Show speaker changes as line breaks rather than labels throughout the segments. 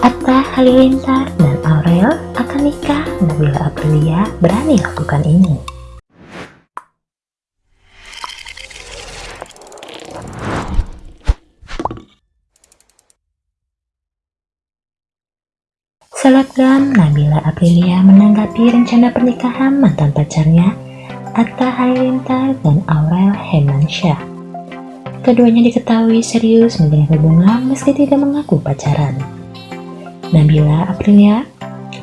Atta Halilintar dan Aurel akan nikah, Nabila Aprilia berani lakukan ini. Selebgram Nabila Aprilia menanggapi rencana pernikahan mantan pacarnya Atta Halilintar dan Aurel Hermansyah. Keduanya diketahui serius menjalin hubungan meski tidak mengaku pacaran. Nabila Aprilia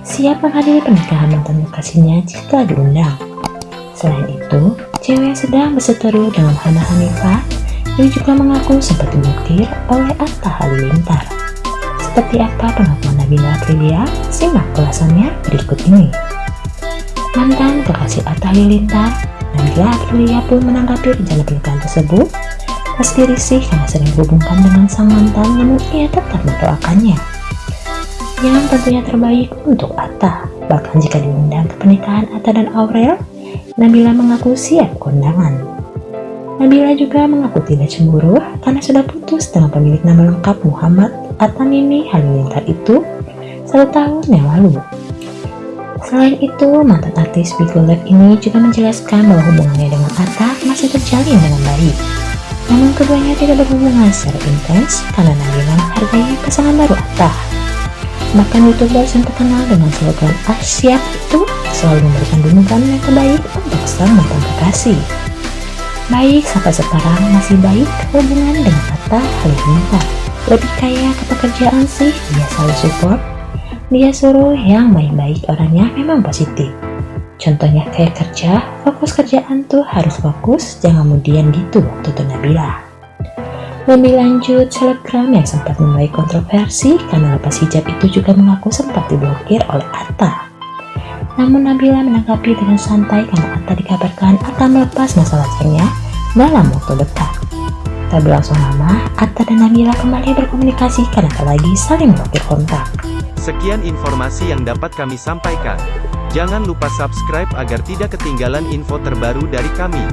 siap menghadiri pernikahan mantan kekasihnya jika diundang. Selain itu, cewek yang sedang berseteru dengan Hana Hanifah ini juga mengaku sempat diblokir oleh Atta Halilintar. Seperti apa pengakuan Nabila Aprilia? Simak ulasannya berikut ini. Mantan kekasih Atta Halilintar, Nabila Aprilia pun menanggapi rencana pernikahan tersebut. Meski risih karena sering dihubungkan dengan sang mantan, namun ia tetap mendoakannya. Yang tentunya terbaik untuk Atta. Bahkan jika diundang ke pernikahan Atta dan Aurel, Nabila mengaku siap kondangan. Nabila juga mengaku tidak cemburu karena sudah putus dengan pemilik nama lengkap Muhammad Atamimi Halilintar itu satu tahun yang lalu. Selain itu, mantan artis Bigo Live ini juga menjelaskan bahwa hubungannya dengan Atta masih terjalin dengan baik. Namun keduanya tidak berhubungan secara intens karena Nabila menghargai pasangan baru Atta. Bahkan youtubers yang terkenal dengan slogan Asyap itu selalu memberikan dukungan yang terbaik untuk sang mantan kekasih. Baik sampai sekarang masih baik hubungan dengan Atta Halilintar. Lebih kaya ke pekerjaan sih, dia selalu support. Dia suruh yang baik-baik orangnya memang positif. Contohnya kayak kerja, fokus kerjaan tuh harus fokus, jangan kemudian gitu, tutur Nabila. Lebih lanjut, selebgram yang sempat menuai kontroversi karena lepas hijab itu juga mengaku sempat diblokir oleh Atta. Namun Nabila menanggapi dengan santai karena Atta dikabarkan akan melepas masalah pacarnya dalam waktu dekat. Tak berlangsung lama, Atta dan Nabila kembali berkomunikasi karena lagi saling blokir kontak.
Sekian informasi yang dapat kami sampaikan. Jangan lupa subscribe agar tidak ketinggalan info terbaru dari kami.